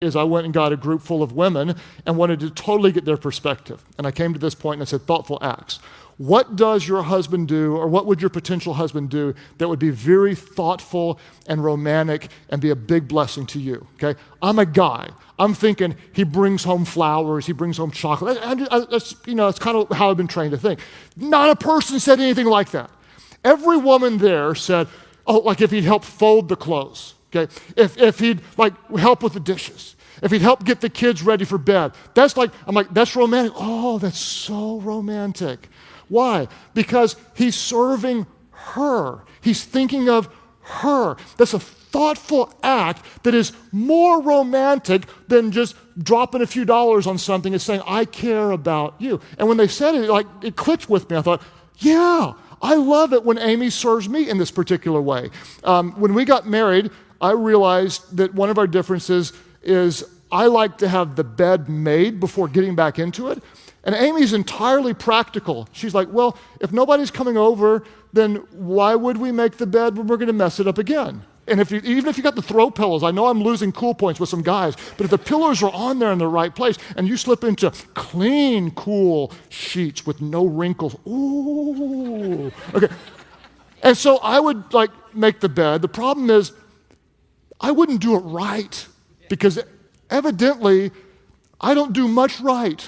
is I went and got a group full of women and wanted to totally get their perspective. And I came to this point and I said, thoughtful acts. What does your husband do, or what would your potential husband do that would be very thoughtful and romantic and be a big blessing to you? Okay, I'm a guy. I'm thinking he brings home flowers, he brings home chocolate. That's, you know, that's kind of how I've been trained to think. Not a person said anything like that. Every woman there said, oh, like if he'd help fold the clothes okay? If, if he'd like help with the dishes, if he'd help get the kids ready for bed. That's like, I'm like, that's romantic. Oh, that's so romantic. Why? Because he's serving her. He's thinking of her. That's a thoughtful act that is more romantic than just dropping a few dollars on something and saying, I care about you. And when they said it, like it clicked with me. I thought, yeah, I love it when Amy serves me in this particular way. Um, when we got married, I realized that one of our differences is I like to have the bed made before getting back into it. And Amy's entirely practical. She's like, well, if nobody's coming over, then why would we make the bed when we're going to mess it up again? And if you, even if you got the throw pillows, I know I'm losing cool points with some guys, but if the pillows are on there in the right place and you slip into clean, cool sheets with no wrinkles, ooh, okay. And so I would like make the bed. The problem is I wouldn't do it right because evidently I don't do much right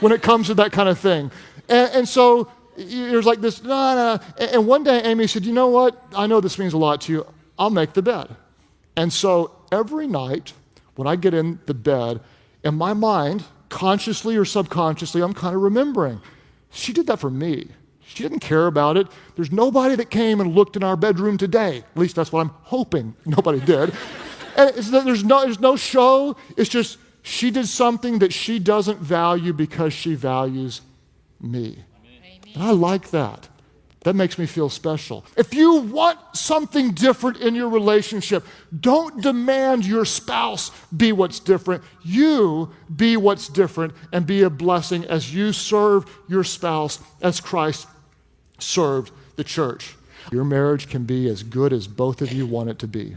when it comes to that kind of thing. And, and so there's like this, nah, nah. And one day Amy said, You know what? I know this means a lot to you. I'll make the bed. And so every night when I get in the bed, in my mind, consciously or subconsciously, I'm kind of remembering, she did that for me. She didn't care about it. There's nobody that came and looked in our bedroom today. At least that's what I'm hoping. Nobody did. and there's, no, there's no show. It's just she did something that she doesn't value because she values me. And I like that. That makes me feel special. If you want something different in your relationship, don't demand your spouse be what's different. You be what's different and be a blessing as you serve your spouse as Christ served the church. Your marriage can be as good as both of you want it to be.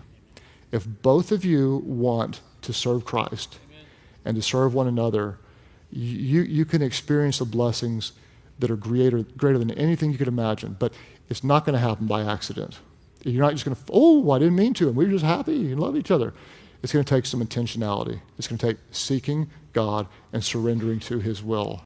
If both of you want to serve Christ and to serve one another, you, you can experience the blessings that are greater, greater than anything you could imagine. But it's not going to happen by accident. You're not just going to, oh, I didn't mean to, and we are just happy and love each other. It's going to take some intentionality. It's going to take seeking God and surrendering to His will.